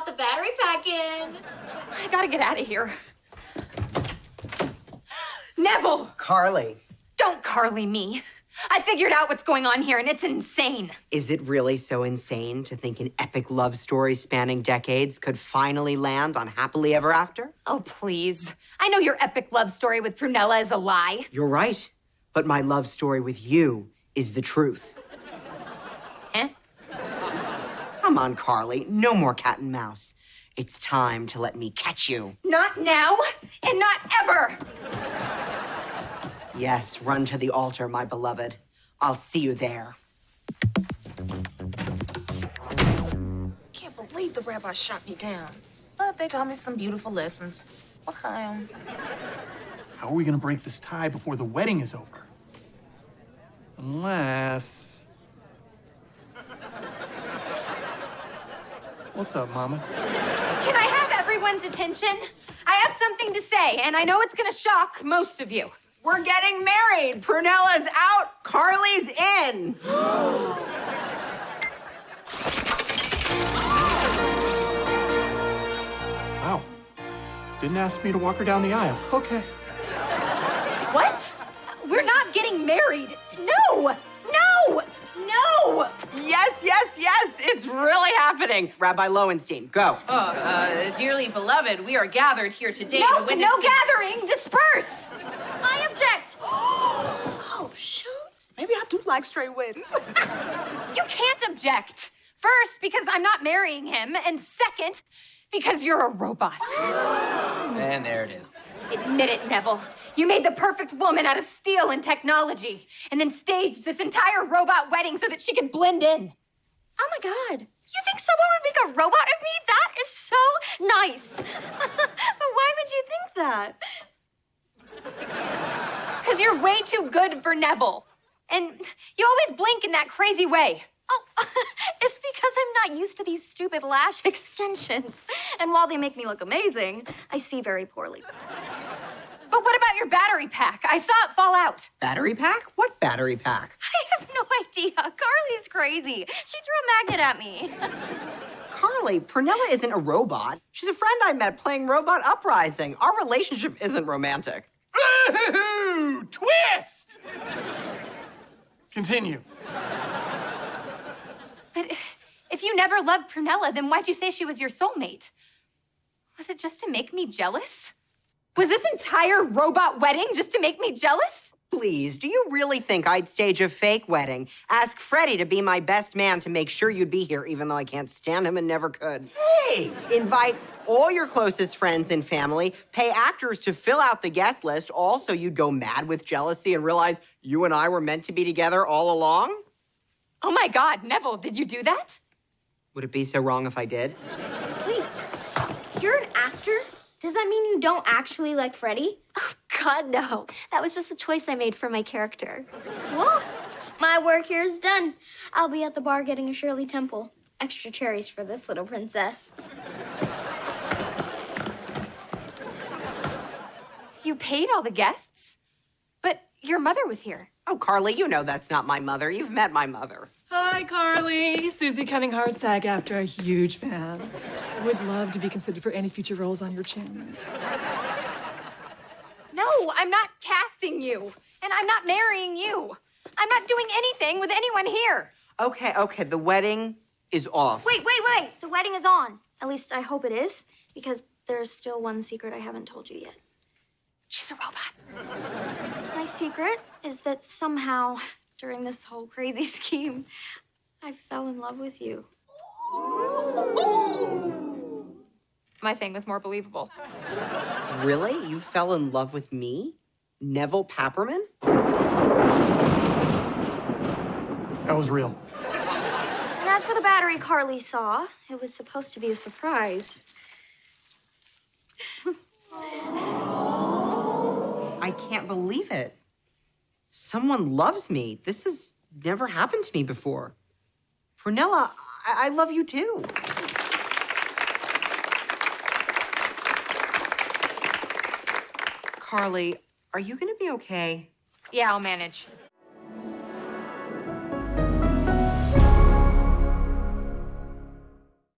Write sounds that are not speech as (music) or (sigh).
pop the battery pack in. I gotta get out of here. Nevel! Carly, Don't Carly me. I figured out what's going on here and it's insane. is it really so insane to think an epic love story spanning decades could finally land on Happily Ever After? Oh, please. I know your epic love story with Prunella is a lie. You're right, but my love story with you is the truth. Come on, Carly, no more cat and mouse. It's time to let me catch you. Not now and not ever. Yes, run to the altar, my beloved. I'll see you there. Can't believe the rabbi shot me down. But they taught me some beautiful lessons. L'chaim. How are we gonna break this tie before the wedding is over? Unless. What's up, Mama? Can I have everyone's attention? I have something to say, and I know it's gonna shock most of you. We're getting married. Prunella's out. Carly's in. (gasps) Wow. Didn't ask me to walk her down the aisle. Okay. What? We're not getting married. No! No! No! Yes, yes, yes. It's really happening. Rabbi Lowenstein, go. Oh, Uh, dearly beloved, we are gathered here today No, to witness. no gathering! Disperse! I object! (gasps) Oh, shoot. Maybe I do like straight weddings. (laughs) You can't object. First, because I'm not marrying him, and second, because you're a robot. And there it is. Admit it, Nevel. You made the perfect woman out of steel and technology, and then staged this entire robot wedding so that she could blend in. Oh my god. You think someone would make a robot of me? That is so nice. (laughs) but why would you think that? Because you're way too good for Nevel. And you always blink in that crazy way. Oh, (laughs) it's because I'm not used to these stupid lash (laughs) extensions. And while they make me look amazing, I see very poorly. But what about your battery pack? I saw it fall out. Battery pack? What battery pack? (laughs) I have no idea. Carly's crazy. She threw a magnet at me. Carly, Prunella isn't a robot. She's a friend I met playing Robot Uprising. Our relationship isn't romantic. Ooh, twist! Continue. But if you never loved Prunella, then why'd you say she was your soulmate? Was it just to make me jealous? Was this entire robot wedding just to make me jealous? Please, do you really think I'd stage a fake wedding? Ask Freddie to be my best man to make sure you'd be here, even though I can't stand him and never could. Hey! Invite all your closest friends and family, pay actors to fill out the guest list, all so you'd go mad with jealousy and realize you and I were meant to be together all along? Oh my God, Nevel, did you do that? Would it be so wrong if I did? Wait, you're an actor? Does that mean you don't actually like Freddie? Oh, God, no. That was just a choice I made for my character. Well, my work here is done. I'll be at the bar getting a Shirley Temple. Extra cherries for this little princess. You paid all the guests? But your mother was here. Oh, Carly, you know that's not my mother. You've met my mother. Hi, Carly. Susie Cunningham, SAG-AFTRA a huge fan. I would love to be considered for any future roles on your channel. No, I'm not casting you. And I'm not marrying you. I'm not doing anything with anyone here. Okay, okay, the wedding is off. Wait, wait, wait. The wedding is on. At least I hope it is, because there's still one secret I haven't told you yet. She's a robot. My secret is that somehow, during this whole crazy (laughs) scheme, I fell in love with you. My thing was more believable. Really? You fell in love with me? Nevel Papperman? That was real. And as for the battery Carly saw, it was supposed to be a surprise. (laughs) I can't believe it. Someone loves me. This has never happened to me before. Prunella, I, I love you too. Carly, are you gonna be okay? Yeah, I'll manage.